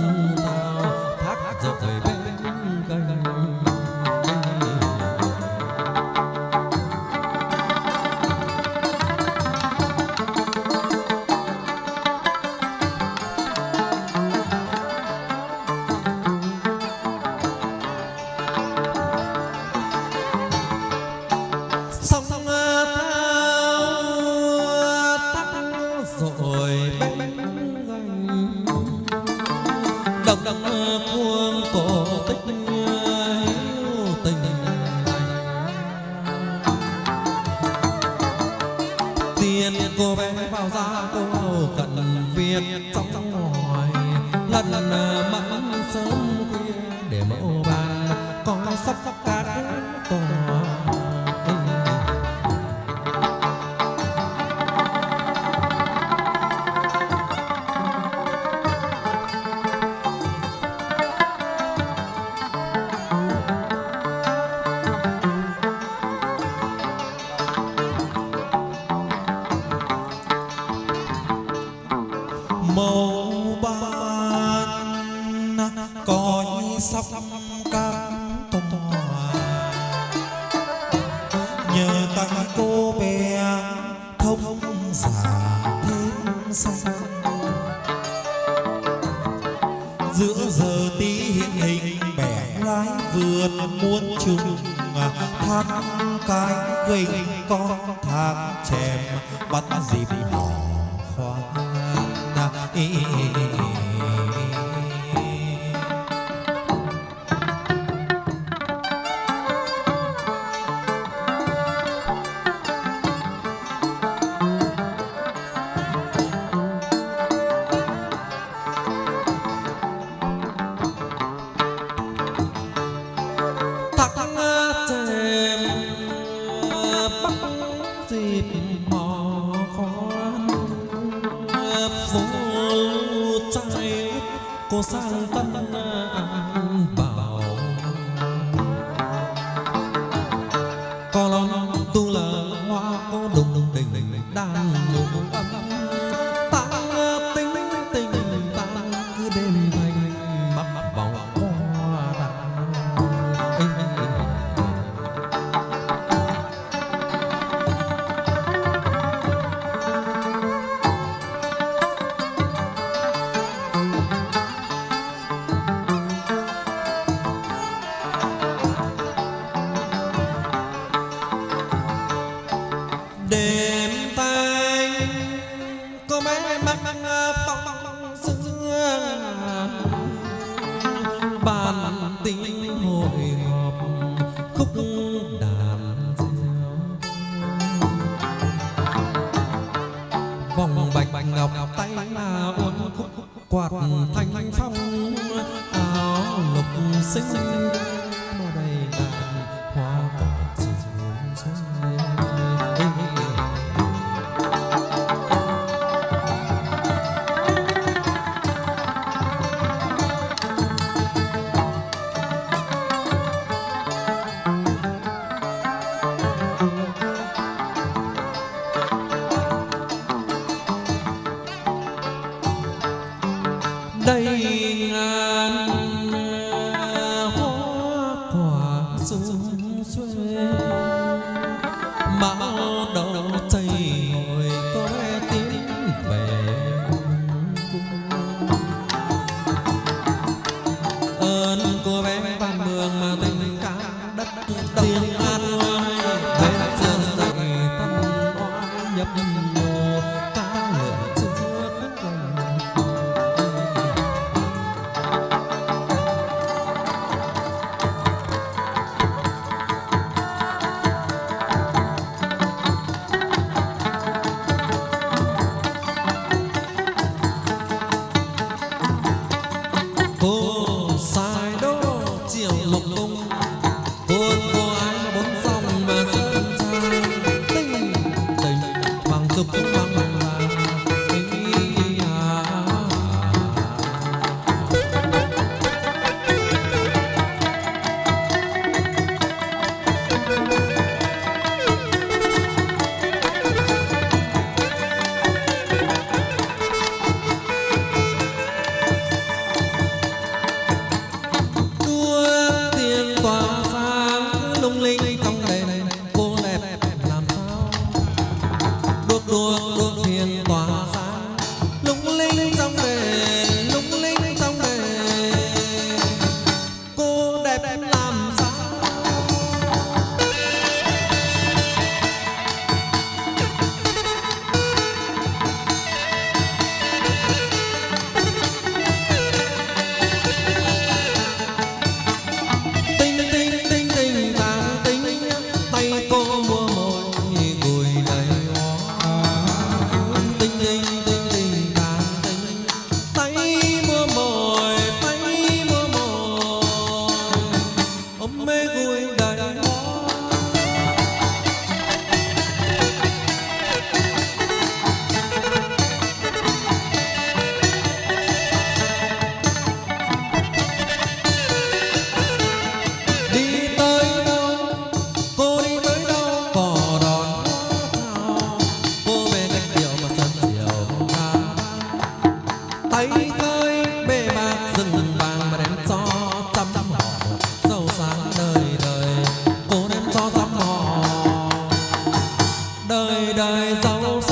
sông thao thác dọc về bên nghiệt trong hỏi lần mắng sớm khuya để mẫu bàn coi sắp các tội đêm xa giữa giờ tí hình bẻ lái vườn muốn chung thác cái gành con thác chèm, bắt dịp hò khoan thịt mò con vô trai cô sang tân an bảo. Con tu lờ hoa, có đùng đình đang ngủ âm ta tính tình ta cứ đêm tay là uốn quạt thanh phong áo lục xinh. Papa. 在早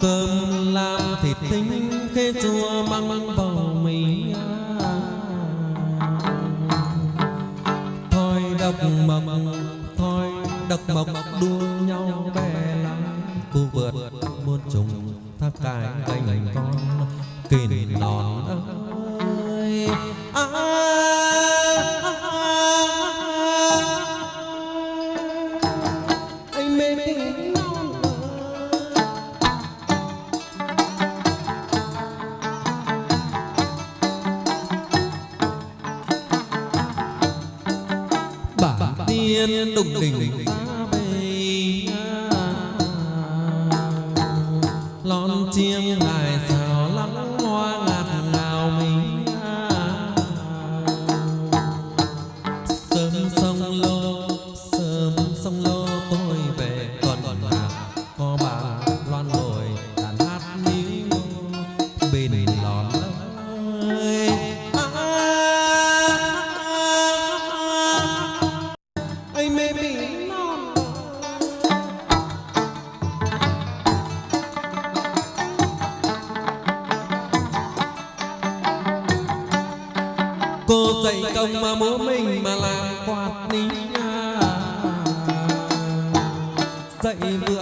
cơm lam thịt tính khế chua măng vào mình thôi độc mộc thôi độc mộc đua nhau bè lắm. Cu vượt muôn trùng tháp cài cành con 可以不。